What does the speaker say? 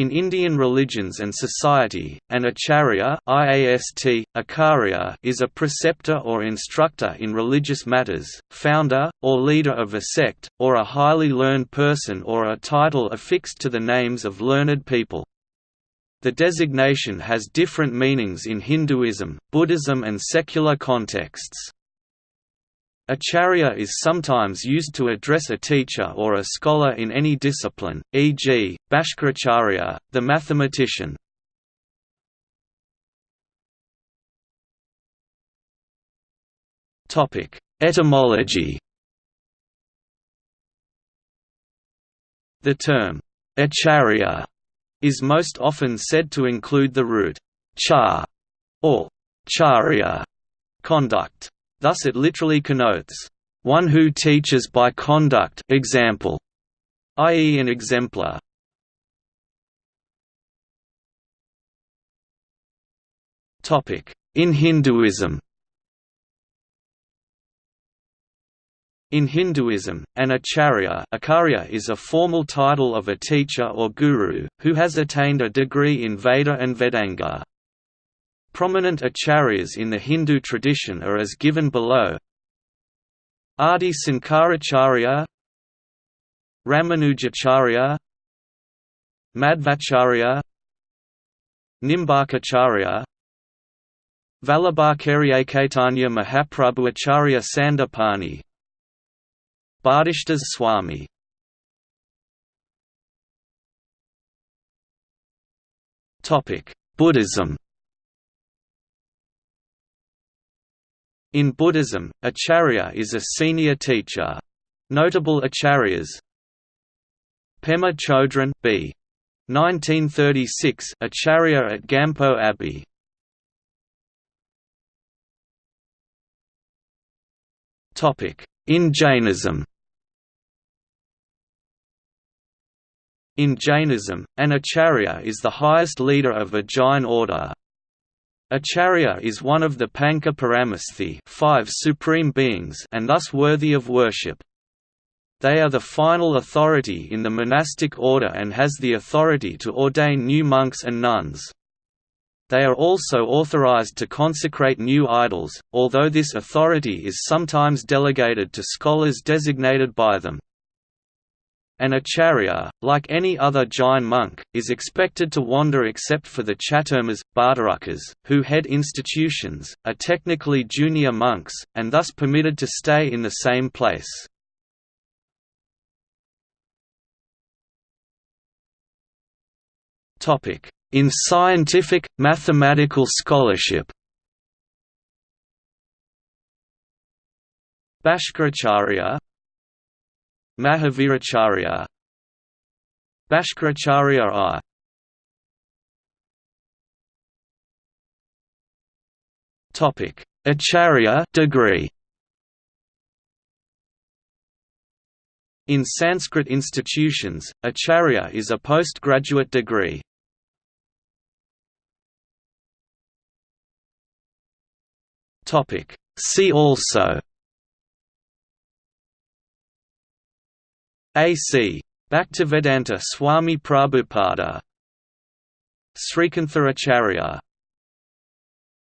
In Indian religions and society, an acharya IAST, acharya is a preceptor or instructor in religious matters, founder, or leader of a sect, or a highly learned person or a title affixed to the names of learned people. The designation has different meanings in Hinduism, Buddhism and secular contexts. Acharya is sometimes used to address a teacher or a scholar in any discipline, e.g., Bhaskaracharya, the mathematician. Etymology The term, acharya, is most often said to include the root char or charya conduct. Thus it literally connotes, "...one who teaches by conduct example", i.e. an exemplar. In Hinduism In Hinduism, an acharya, acharya is a formal title of a teacher or guru, who has attained a degree in Veda and Vedanga. Prominent acharyas in the Hindu tradition are as given below. Adi Sankaracharya Ramanujacharya Madhvacharya Nimbarkacharya Vallabhacharya Caitanya Mahaprabhu Acharya Sandipani Bhadishtas Swami. Buddhism In Buddhism, acharya is a senior teacher. Notable acharyas. Pema Chodron b. 1936 Acharya at Gampo Abbey. Topic. In Jainism. In Jainism, an acharya is the highest leader of a Jain order, Acharya is one of the Pancha Parameshthi five supreme beings and thus worthy of worship. They are the final authority in the monastic order and has the authority to ordain new monks and nuns. They are also authorized to consecrate new idols, although this authority is sometimes delegated to scholars designated by them. An acharya, like any other Jain monk, is expected to wander except for the chaturmas, bhattarakas, who head institutions, are technically junior monks, and thus permitted to stay in the same place. In scientific, mathematical scholarship Bhaskaracharya Mahaviracharya Bhaskaracharya I Topic: Acharya degree. In Sanskrit institutions, Acharya is a postgraduate degree. Topic: See also A.C. Bhaktivedanta Swami Prabhupada Srikantha Acharya